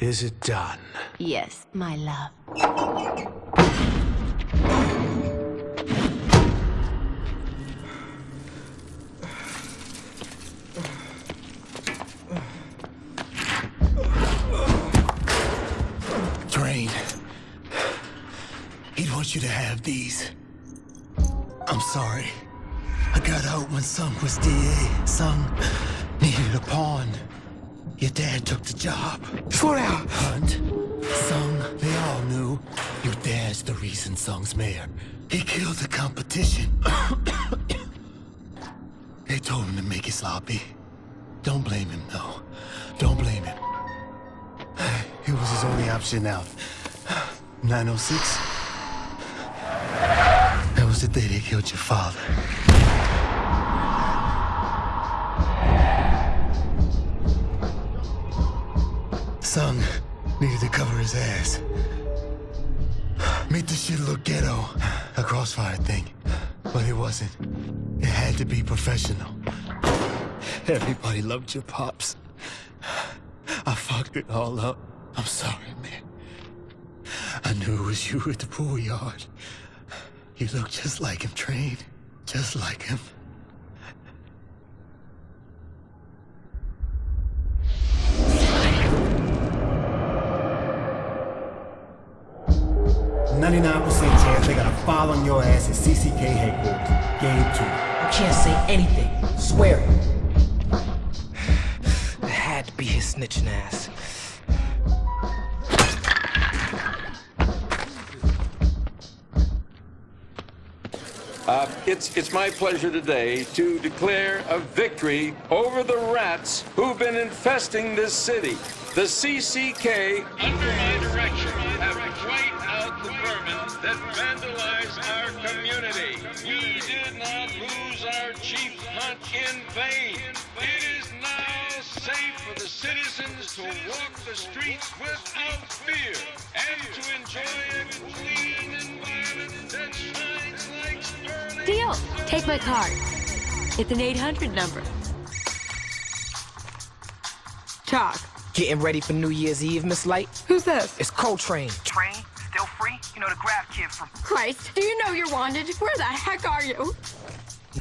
Is it done? Yes, my love. Train. He'd want you to have these. I'm sorry. I got out when Sung was DA. Sung needed a pawn. Your dad took the job. Slow down! Hunt, Sung, they all knew your dad's the reason Sung's mayor. He killed the competition. they told him to make it sloppy. Don't blame him, though. Don't blame him. It was his only option out. 906? That was the day they killed your father. Sung needed to cover his ass. Made the shit look ghetto. A crossfire thing. But it wasn't. It had to be professional. Everybody loved your pops. I fucked it all up. I'm sorry, man. I knew it was you at the pool yard. You look just like him, Train. Just like him. Ninety-nine percent chance they got a file on your ass at CCK headquarters. Game two. You can't say anything. Swear it. It had to be his snitching ass. Uh, it's, it's my pleasure today to declare a victory over the rats who've been infesting this city. The CCK, under my direction, We did not lose our chief hunt in vain. It is now safe for the citizens to walk the streets without fear and to enjoy a clean environment that shines like sterling. Deal. Take my card. It's an 800 number. Talk. Getting ready for New Year's Eve, Miss Light? Who's this? It's Coltrane. Train? Still free? You know the grab kid from Christ, do you know you're wanted? Where the heck are you?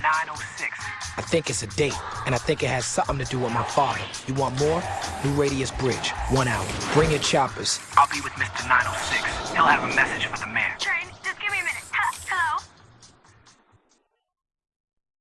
906. I think it's a date, and I think it has something to do with my father. You want more? New Radius Bridge, one hour. Bring your choppers. I'll be with Mr. 906. He'll have a message for the mayor.